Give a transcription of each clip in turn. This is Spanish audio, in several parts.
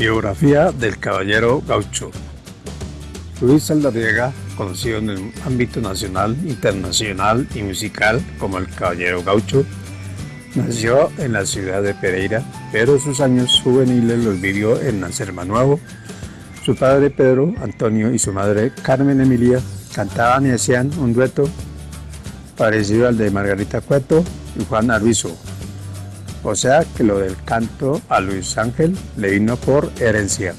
Biografía del Caballero Gaucho Luis Saldarriaga, conocido en el ámbito nacional, internacional y musical como el Caballero Gaucho, nació en la ciudad de Pereira, pero sus años juveniles los vivió en Nuevo. Su padre Pedro Antonio y su madre Carmen Emilia cantaban y hacían un dueto parecido al de Margarita Cueto y Juan Arbizo, o sea que lo del canto a Luis Ángel le vino por herencia.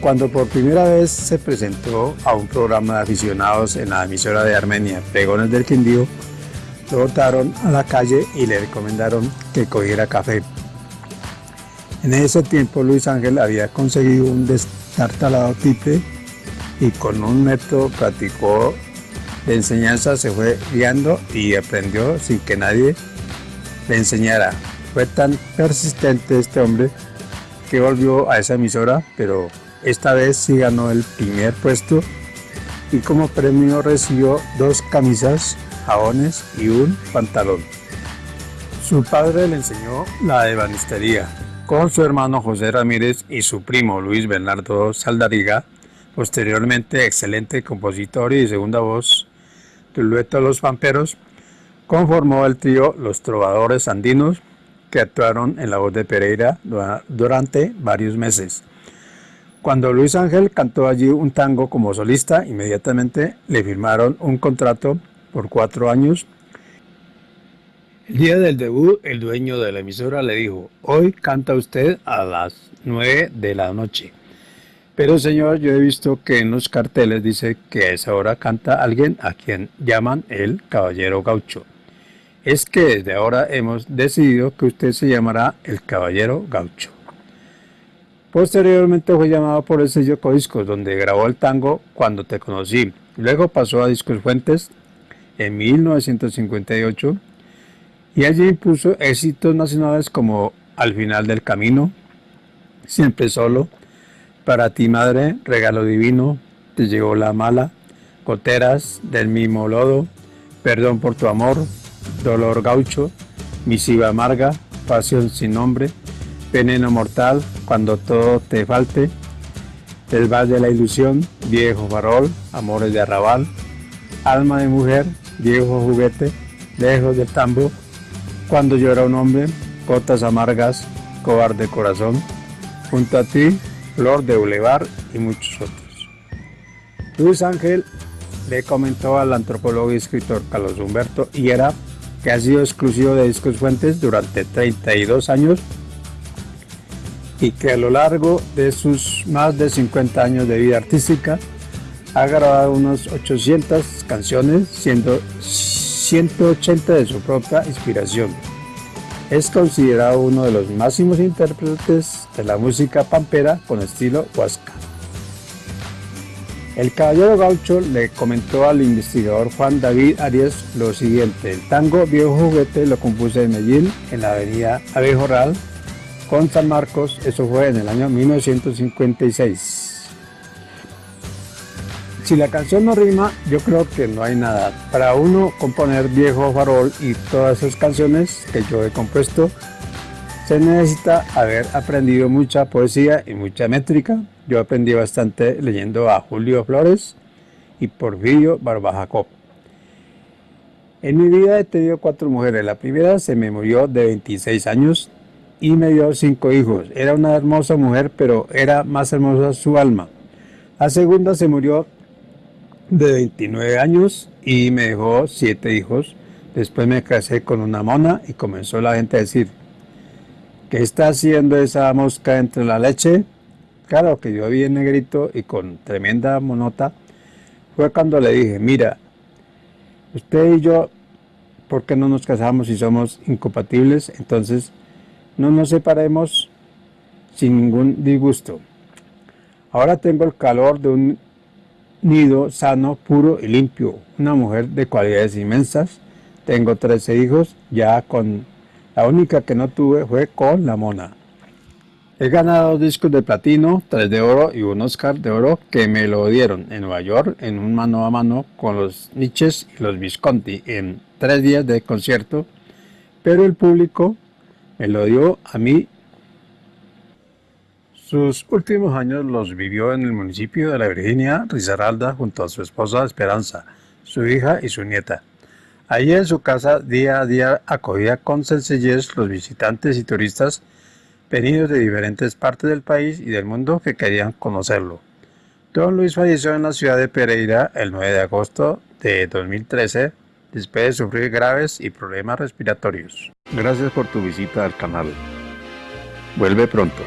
Cuando por primera vez se presentó a un programa de aficionados en la emisora de Armenia, Pegones del Quindío, lo botaron a la calle y le recomendaron que cogiera café. En ese tiempo Luis Ángel había conseguido un destartalado triple y con un método practicó de enseñanza se fue guiando y aprendió sin que nadie le enseñara. Fue tan persistente este hombre que volvió a esa emisora, pero esta vez sí ganó el primer puesto y como premio recibió dos camisas, jabones y un pantalón. Su padre le enseñó la ebanistería. Con su hermano José Ramírez y su primo Luis Bernardo Saldariga, posteriormente excelente compositor y de segunda voz del dueto Los Pamperos, conformó el trío Los Trovadores Andinos, que actuaron en la voz de Pereira durante varios meses. Cuando Luis Ángel cantó allí un tango como solista, inmediatamente le firmaron un contrato por cuatro años. El día del debut, el dueño de la emisora le dijo, hoy canta usted a las nueve de la noche. Pero señor, yo he visto que en los carteles dice que a esa hora canta alguien a quien llaman el Caballero Gaucho es que desde ahora hemos decidido que usted se llamará el Caballero Gaucho. Posteriormente fue llamado por el sello Codiscos, donde grabó el tango Cuando te conocí. Luego pasó a Discos Fuentes en 1958 y allí impuso éxitos nacionales como Al final del camino, Siempre solo, Para ti madre, Regalo divino, Te llegó la mala, Coteras del mismo lodo, Perdón por tu amor, Dolor Gaucho, Misiva Amarga, Pasión sin nombre, Veneno Mortal, Cuando todo te falte, El Valle de la Ilusión, Viejo Farol, Amores de Arrabal, Alma de Mujer, Viejo Juguete, Lejos del Tambo, Cuando llora un hombre, Cotas Amargas, Cobarde Corazón, Junto a ti, Flor de Boulevard y muchos otros. Luis Ángel le comentó al antropólogo y escritor Carlos Humberto y era que ha sido exclusivo de Discos Fuentes durante 32 años y que a lo largo de sus más de 50 años de vida artística ha grabado unos 800 canciones, siendo 180 de su propia inspiración. Es considerado uno de los máximos intérpretes de la música pampera con estilo huasca. El caballero gaucho le comentó al investigador Juan David Arias lo siguiente, el tango Viejo Juguete lo compuse en Medellín, en la avenida Abejorral, con San Marcos, eso fue en el año 1956. Si la canción no rima, yo creo que no hay nada. Para uno componer Viejo Farol y todas esas canciones que yo he compuesto, se necesita haber aprendido mucha poesía y mucha métrica, yo aprendí bastante leyendo a Julio Flores y Porfirio Barbajacó. En mi vida he tenido cuatro mujeres. La primera se me murió de 26 años y me dio cinco hijos. Era una hermosa mujer, pero era más hermosa su alma. La segunda se murió de 29 años y me dejó siete hijos. Después me casé con una mona y comenzó la gente a decir, ¿qué está haciendo esa mosca entre la leche? Claro que yo vi en negrito y con tremenda monota, fue cuando le dije, mira, usted y yo, ¿por qué no nos casamos si somos incompatibles? Entonces, no nos separemos sin ningún disgusto. Ahora tengo el calor de un nido sano, puro y limpio, una mujer de cualidades inmensas. Tengo 13 hijos, ya con la única que no tuve fue con la mona. He ganado dos discos de platino, tres de oro y un Oscar de oro que me lo dieron en Nueva York en un mano a mano con los Nietzsche y los Visconti en tres días de concierto, pero el público me lo dio a mí Sus últimos años los vivió en el municipio de La Virginia, Risaralda, junto a su esposa Esperanza, su hija y su nieta. Allí en su casa día a día acogía con sencillez los visitantes y turistas venidos de diferentes partes del país y del mundo que querían conocerlo. Don Luis falleció en la ciudad de Pereira el 9 de agosto de 2013 después de sufrir graves y problemas respiratorios. Gracias por tu visita al canal. Vuelve pronto.